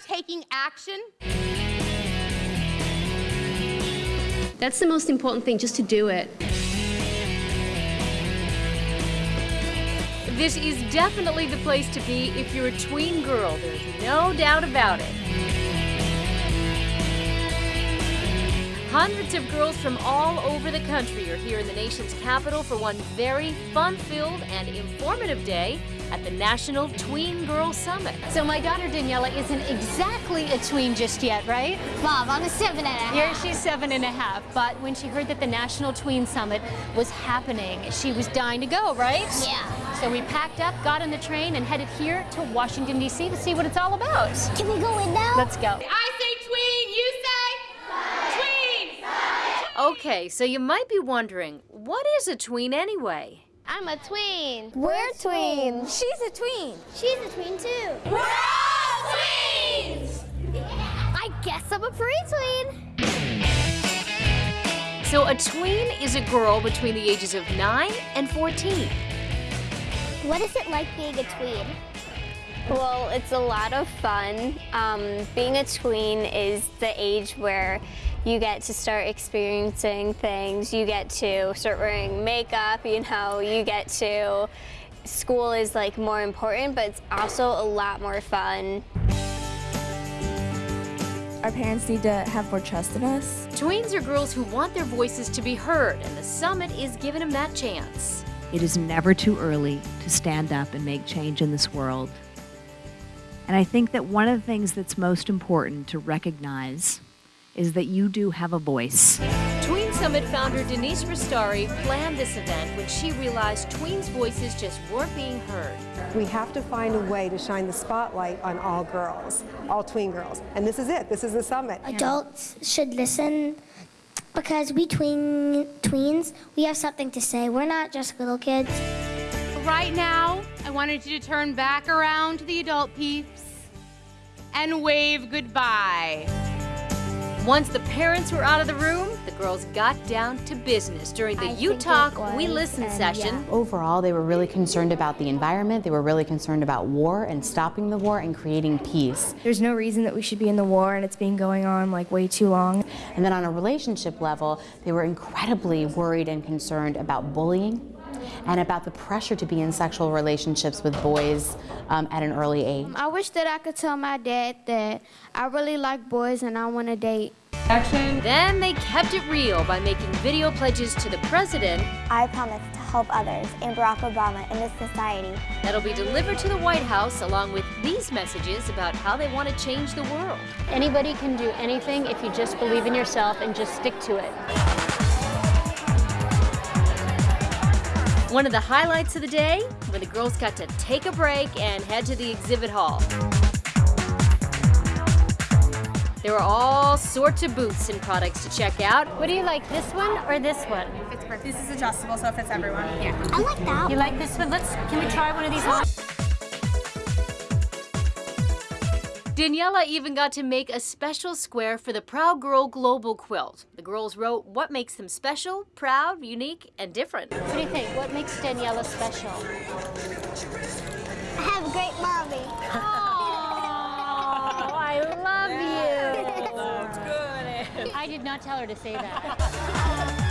about taking action? That's the most important thing, just to do it. This is definitely the place to be if you're a tween girl. There's no doubt about it. Hundreds of girls from all over the country are here in the nation's capital for one very fun-filled and informative day at the National Tween Girl Summit. So my daughter Daniela isn't exactly a tween just yet, right? Mom, I'm a seven and a half. Here she's seven and a half, but when she heard that the National Tween Summit was happening, she was dying to go, right? Yeah. So we packed up, got on the train, and headed here to Washington, D.C. to see what it's all about. Can we go in now? Let's go. I say tween, you say tween. Okay, so you might be wondering, what is a tween anyway? I'm a tween. We're tweens. She's a tween. She's a tween too. We're all tweens! I guess I'm a pre-tween. So a tween is a girl between the ages of 9 and 14. What is it like being a tween? Well, it's a lot of fun. Um, being a tween is the age where you get to start experiencing things. You get to start wearing makeup, you know, you get to, school is like more important, but it's also a lot more fun. Our parents need to have more trust in us. Tweens are girls who want their voices to be heard, and the summit is giving them that chance. It is never too early to stand up and make change in this world. And I think that one of the things that's most important to recognize is that you do have a voice. Tween Summit founder Denise Restauri planned this event when she realized tweens' voices just weren't being heard. We have to find a way to shine the spotlight on all girls, all tween girls. And this is it. This is the summit. Adults should listen because we tween tweens, we have something to say. We're not just little kids. Right now, I wanted you to turn back around to the adult peeps and wave goodbye. Once the parents were out of the room, the girls got down to business during the I You think it Talk, We Listen and session. Overall, they were really concerned about the environment. They were really concerned about war and stopping the war and creating peace. There's no reason that we should be in the war and it's been going on like way too long. And then on a relationship level, they were incredibly worried and concerned about bullying and about the pressure to be in sexual relationships with boys um, at an early age. I wish that I could tell my dad that I really like boys and I want to date. Then they kept it real by making video pledges to the president I promise to help others and Barack Obama in this society. that'll be delivered to the White House along with these messages about how they want to change the world. Anybody can do anything if you just believe in yourself and just stick to it. One of the highlights of the day, when the girls got to take a break and head to the exhibit hall. There were all sorts of booths and products to check out. What do you like, this one or this one? It's perfect. This is adjustable, so it fits everyone. Yeah. I like that. You like this one? Let's, can we try one of these on? Daniela even got to make a special square for the Proud Girl Global Quilt. The girls wrote what makes them special, proud, unique, and different. What do you think? What makes Daniela special? I have a great mommy. Oh, I love you. That's good. I did not tell her to say that.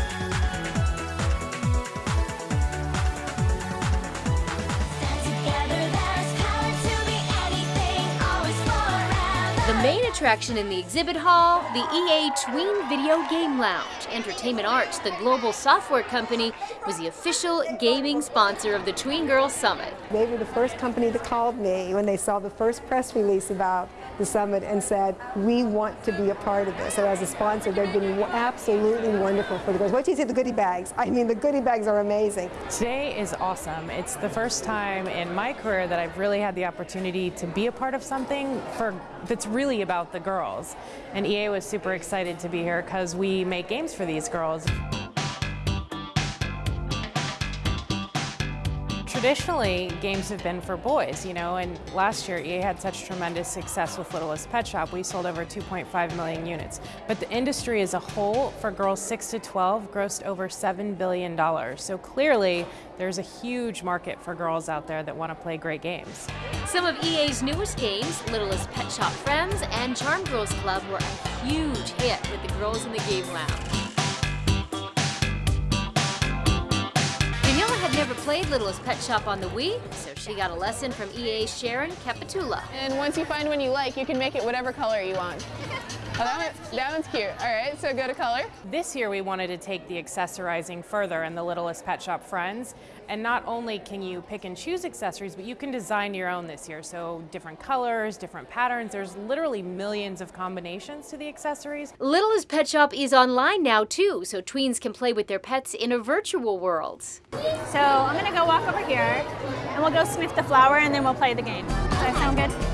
The main attraction in the exhibit hall, the EA Tween Video Game Lounge. Entertainment Arts, the global software company, was the official gaming sponsor of the Tween Girls Summit. They were the first company that called me when they saw the first press release about the summit and said, we want to be a part of this. So as a sponsor, they've been absolutely wonderful for the girls. What do you see the goodie bags. I mean, the goodie bags are amazing. Today is awesome. It's the first time in my career that I've really had the opportunity to be a part of something for that's really about the girls. And EA was super excited to be here because we make games for these girls. Traditionally, games have been for boys, you know, and last year EA had such tremendous success with Littlest Pet Shop. We sold over 2.5 million units. But the industry as a whole, for girls 6 to 12, grossed over $7 billion. So clearly, there's a huge market for girls out there that want to play great games. Some of EA's newest games, Littlest Pet Shop Friends and Charm Girls Club, were a huge hit with the girls in the game lounge. Played Littlest Pet Shop on the Wii, so she got a lesson from EA's Sharon Capitula. And once you find one you like, you can make it whatever color you want. Oh, that, one, that one's cute. All right, so go to color. This year we wanted to take the accessorizing further in the Littlest Pet Shop Friends. And not only can you pick and choose accessories, but you can design your own this year. So different colors, different patterns. There's literally millions of combinations to the accessories. Littlest Pet Shop is online now too, so tweens can play with their pets in a virtual world. So I'm gonna go walk over here and we'll go sniff the flower and then we'll play the game. Does that sound good?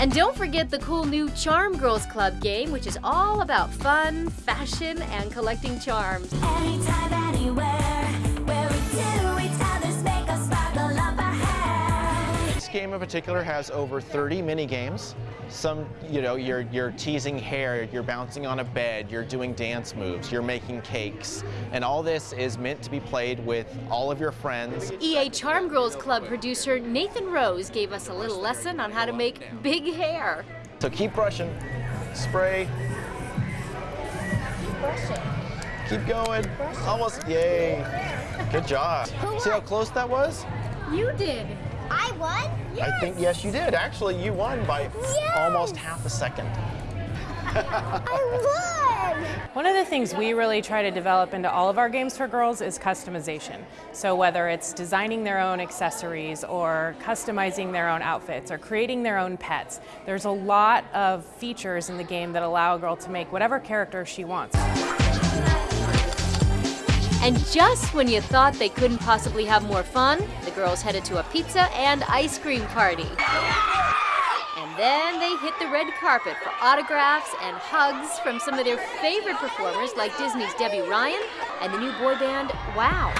And don't forget the cool new Charm Girls Club game, which is all about fun, fashion, and collecting charms. Anytime, anywhere, game in particular has over 30 mini games. Some, you know, you're, you're teasing hair, you're bouncing on a bed, you're doing dance moves, you're making cakes. And all this is meant to be played with all of your friends. EA Charm Girls Club producer Nathan Rose gave us a little lesson on how to make big hair. So keep brushing, spray, keep brushing. Keep going. Almost, yay. Good job. See how close that was? You did. I won? Yes. I think, yes, you did. Actually, you won by almost half a second. I won! One of the things we really try to develop into all of our games for girls is customization. So whether it's designing their own accessories or customizing their own outfits or creating their own pets, there's a lot of features in the game that allow a girl to make whatever character she wants. And just when you thought they couldn't possibly have more fun, the girls headed to a pizza and ice cream party. And then they hit the red carpet for autographs and hugs from some of their favorite performers like Disney's Debby Ryan and the new boy band Wow.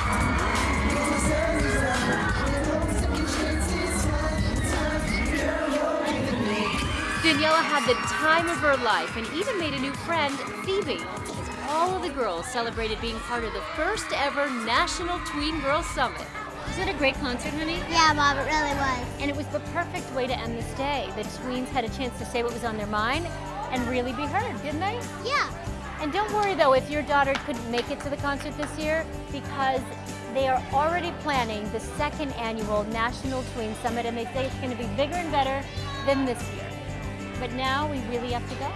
Daniela had the time of her life and even made a new friend, Phoebe, all of the girls celebrated being part of the first ever National Tween Girls Summit. Was it a great concert, honey? Yeah, Mom, it really was. And it was the perfect way to end this day. The tweens had a chance to say what was on their mind and really be heard, didn't they? Yeah. And don't worry though if your daughter couldn't make it to the concert this year because they are already planning the second annual National Tween Summit and they say it's going to be bigger and better than this year. But now we really have to go.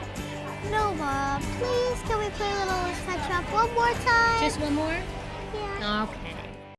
No, Mom. Please, can we play Little Pet Shop one more time? Just one more? Yeah. Okay.